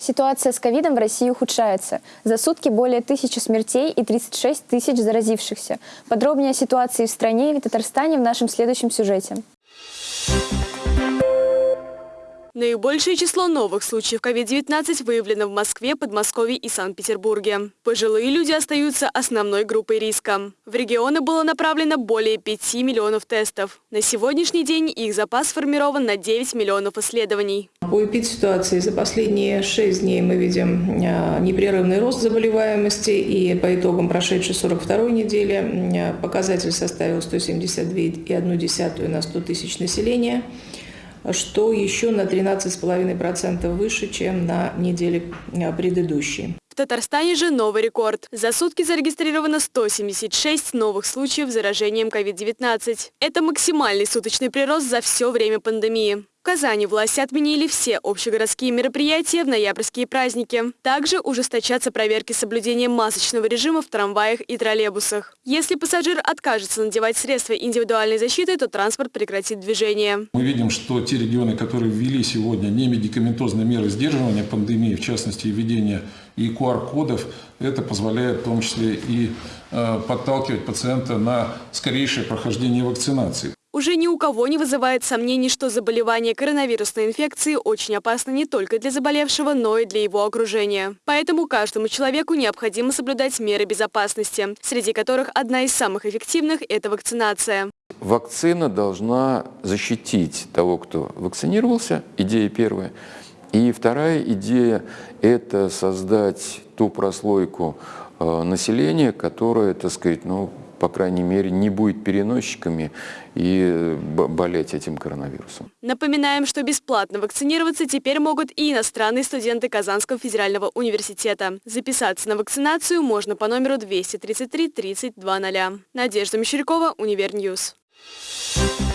Ситуация с ковидом в России ухудшается. За сутки более тысячи смертей и 36 тысяч заразившихся. Подробнее о ситуации в стране и Татарстане в нашем следующем сюжете. Наибольшее число новых случаев COVID-19 выявлено в Москве, Подмосковье и Санкт-Петербурге. Пожилые люди остаются основной группой риска. В регионы было направлено более 5 миллионов тестов. На сегодняшний день их запас сформирован на 9 миллионов исследований. По эпидситуации за последние 6 дней мы видим а, непрерывный рост заболеваемости, и по итогам прошедшей 42 недели а, показатель составил 172,1 на 100 тысяч населения что еще на 13,5% выше, чем на неделе а, предыдущей. В Татарстане же новый рекорд. За сутки зарегистрировано 176 новых случаев заражением COVID-19. Это максимальный суточный прирост за все время пандемии. В Казани власти отменили все общегородские мероприятия в ноябрьские праздники. Также ужесточатся проверки соблюдения масочного режима в трамваях и троллейбусах. Если пассажир откажется надевать средства индивидуальной защиты, то транспорт прекратит движение. Мы видим, что те регионы, которые ввели сегодня немедикаментозные меры сдерживания пандемии, в частности, введение и QR-кодов, это позволяет в том числе и э, подталкивать пациента на скорейшее прохождение вакцинации. Уже ни у кого не вызывает сомнений, что заболевание коронавирусной инфекцией очень опасно не только для заболевшего, но и для его окружения. Поэтому каждому человеку необходимо соблюдать меры безопасности, среди которых одна из самых эффективных – это вакцинация. Вакцина должна защитить того, кто вакцинировался, идея первая. И вторая идея – это создать ту прослойку э, населения, которая, так сказать, ну, по крайней мере, не будет переносчиками и болеть этим коронавирусом. Напоминаем, что бесплатно вакцинироваться теперь могут и иностранные студенты Казанского федерального университета. Записаться на вакцинацию можно по номеру 233 3200. Надежда Мещерякова, Univer News. Thank you.